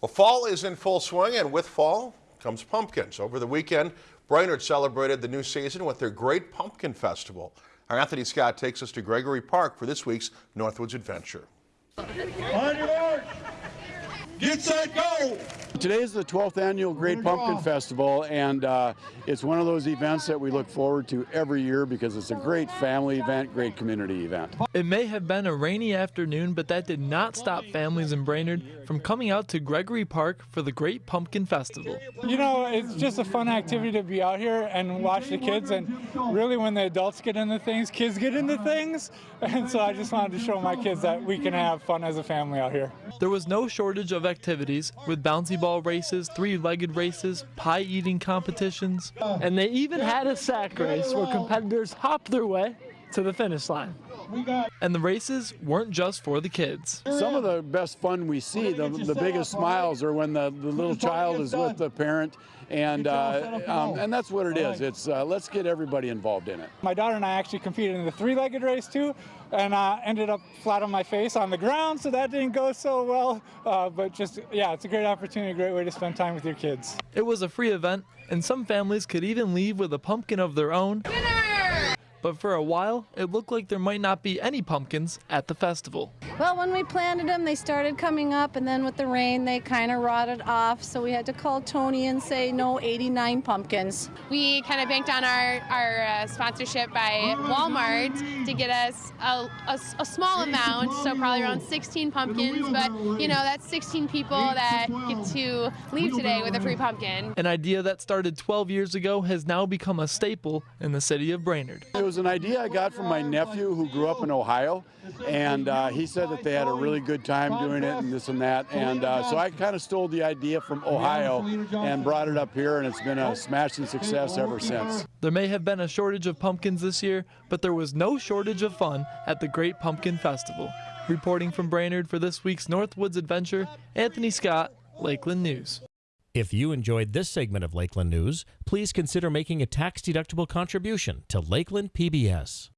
Well, fall is in full swing, and with fall comes pumpkins. Over the weekend, Brainerd celebrated the new season with their Great Pumpkin Festival. Our Anthony Scott takes us to Gregory Park for this week's Northwoods Adventure. On your mark. Get set, go! Today is the 12th annual Great Pumpkin Festival, and uh, it's one of those events that we look forward to every year because it's a great family event, great community event. It may have been a rainy afternoon, but that did not stop families in Brainerd from coming out to Gregory Park for the Great Pumpkin Festival. You know, it's just a fun activity to be out here and watch the kids, and really when the adults get into things, kids get into things, and so I just wanted to show my kids that we can have fun as a family out here. There was no shortage of activities with bouncy ball races, three-legged races, pie eating competitions, and they even had a sack race where competitors hopped their way to the finish line. And the races weren't just for the kids. Some of the best fun we see, the, the biggest smiles are when the, the little child is with the parent, and uh, um, and that's what it is. It's uh, let's get everybody involved in it. My daughter and I actually competed in the three-legged race too, and uh, ended up flat on my face on the ground, so that didn't go so well. Uh, but just yeah, it's a great opportunity, a great way to spend time with your kids. It was a free event, and some families could even leave with a pumpkin of their own. But for a while, it looked like there might not be any pumpkins at the festival. Well, when we planted them, they started coming up, and then with the rain, they kind of rotted off. So we had to call Tony and say, no, 89 pumpkins. We kind of banked on our, our uh, sponsorship by Walmart to get us a, a, a, small amount, so probably around 16 pumpkins. But, you know, that's 16 people that get to leave today with a free pumpkin. An idea that started 12 years ago has now become a staple in the city of Brainerd was an idea I got from my nephew who grew up in Ohio, and uh, he said that they had a really good time doing it and this and that. And uh, so I kind of stole the idea from Ohio and brought it up here, and it's been a smashing success ever since. There may have been a shortage of pumpkins this year, but there was no shortage of fun at the Great Pumpkin Festival. Reporting from Brainerd for this week's Northwoods Adventure, Anthony Scott, Lakeland News. If you enjoyed this segment of Lakeland News, please consider making a tax-deductible contribution to Lakeland PBS.